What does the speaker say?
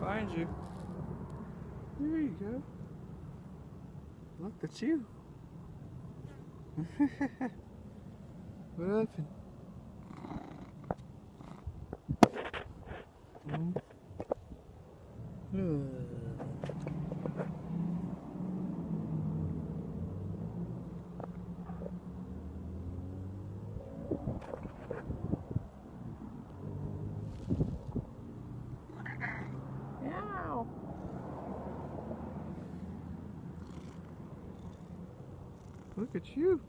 Find you. There you go. Look, that's you. what happened? Mm. Uh. Look at you.